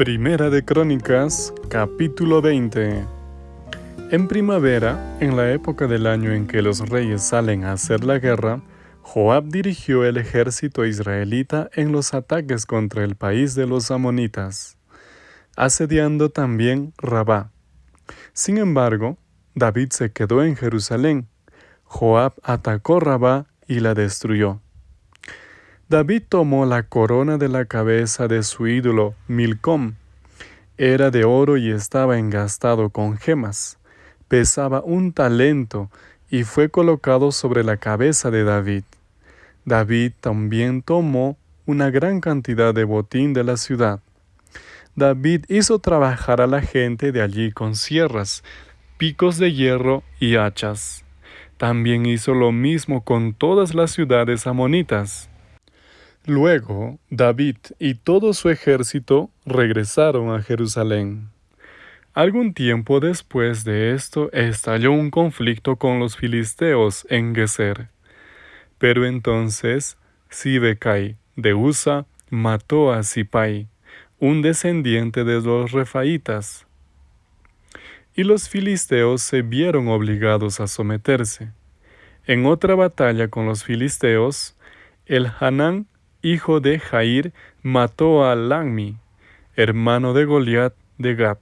Primera de Crónicas, capítulo 20. En primavera, en la época del año en que los reyes salen a hacer la guerra, Joab dirigió el ejército israelita en los ataques contra el país de los amonitas, asediando también Rabá. Sin embargo, David se quedó en Jerusalén. Joab atacó Rabá y la destruyó. David tomó la corona de la cabeza de su ídolo Milcom. Era de oro y estaba engastado con gemas. Pesaba un talento y fue colocado sobre la cabeza de David. David también tomó una gran cantidad de botín de la ciudad. David hizo trabajar a la gente de allí con sierras, picos de hierro y hachas. También hizo lo mismo con todas las ciudades amonitas. Luego David y todo su ejército regresaron a Jerusalén. Algún tiempo después de esto estalló un conflicto con los filisteos en Geser. Pero entonces Sibecai de Usa mató a Sipai, un descendiente de los refaitas. Y los filisteos se vieron obligados a someterse. En otra batalla con los filisteos, el Hanán hijo de Jair, mató a Langmi, hermano de Goliat de Gat.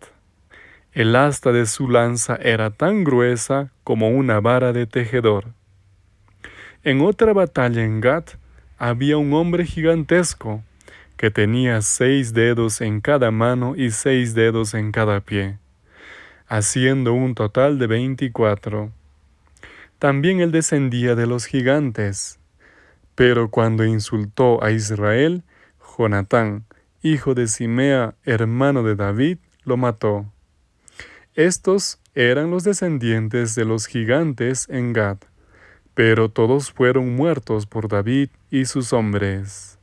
El asta de su lanza era tan gruesa como una vara de tejedor. En otra batalla en Gat había un hombre gigantesco que tenía seis dedos en cada mano y seis dedos en cada pie, haciendo un total de veinticuatro. También él descendía de los gigantes, pero cuando insultó a Israel, Jonatán, hijo de Simea, hermano de David, lo mató. Estos eran los descendientes de los gigantes en Gad, pero todos fueron muertos por David y sus hombres.